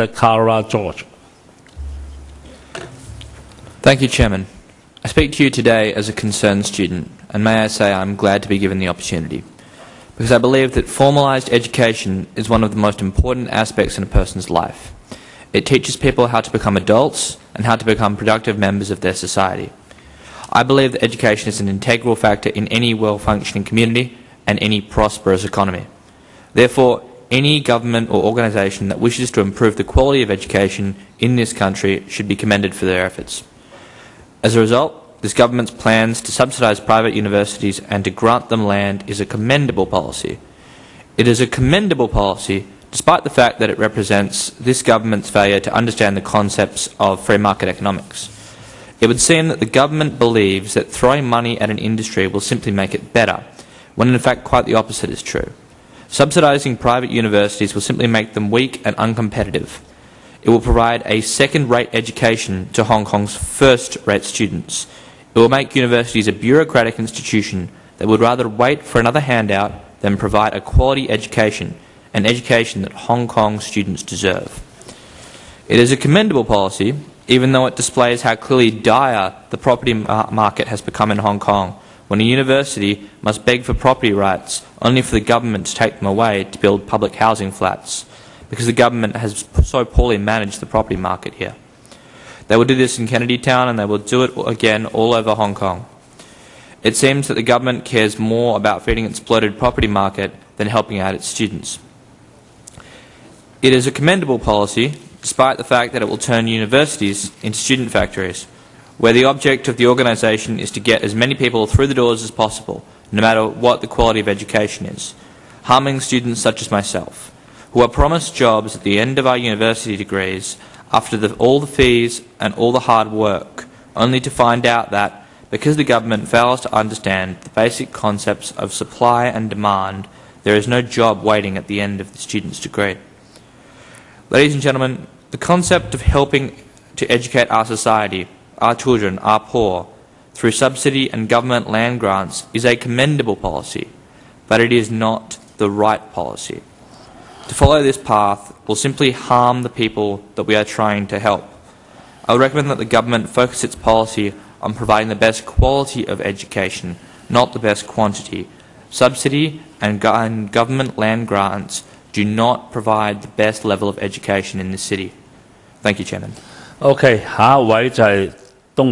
Mr. Kara George. Thank you, Chairman. I speak to you today as a concerned student, and may I say I'm glad to be given the opportunity. Because I believe that formalised education is one of the most important aspects in a person's life. It teaches people how to become adults and how to become productive members of their society. I believe that education is an integral factor in any well-functioning community and any prosperous economy. Therefore, any government or organisation that wishes to improve the quality of education in this country should be commended for their efforts. As a result, this government's plans to subsidise private universities and to grant them land is a commendable policy. It is a commendable policy despite the fact that it represents this government's failure to understand the concepts of free market economics. It would seem that the government believes that throwing money at an industry will simply make it better, when in fact quite the opposite is true. Subsidising private universities will simply make them weak and uncompetitive. It will provide a second-rate education to Hong Kong's first-rate students. It will make universities a bureaucratic institution that would rather wait for another handout than provide a quality education, an education that Hong Kong students deserve. It is a commendable policy, even though it displays how clearly dire the property market has become in Hong Kong, when a university must beg for property rights only for the government to take them away to build public housing flats because the government has so poorly managed the property market here. They will do this in Kennedy Town and they will do it again all over Hong Kong. It seems that the government cares more about feeding its bloated property market than helping out its students. It is a commendable policy, despite the fact that it will turn universities into student factories, where the object of the organisation is to get as many people through the doors as possible, no matter what the quality of education is, harming students such as myself who are promised jobs at the end of our university degrees after the, all the fees and all the hard work, only to find out that because the government fails to understand the basic concepts of supply and demand, there is no job waiting at the end of the student's degree. Ladies and gentlemen, the concept of helping to educate our society, our children, our poor, through subsidy and government land grants is a commendable policy, but it is not the right policy. To follow this path will simply harm the people that we are trying to help. I would recommend that the government focus its policy on providing the best quality of education, not the best quantity. Subsidy and, go and government land grants do not provide the best level of education in this city. Thank you, Chairman. OK，下一位就系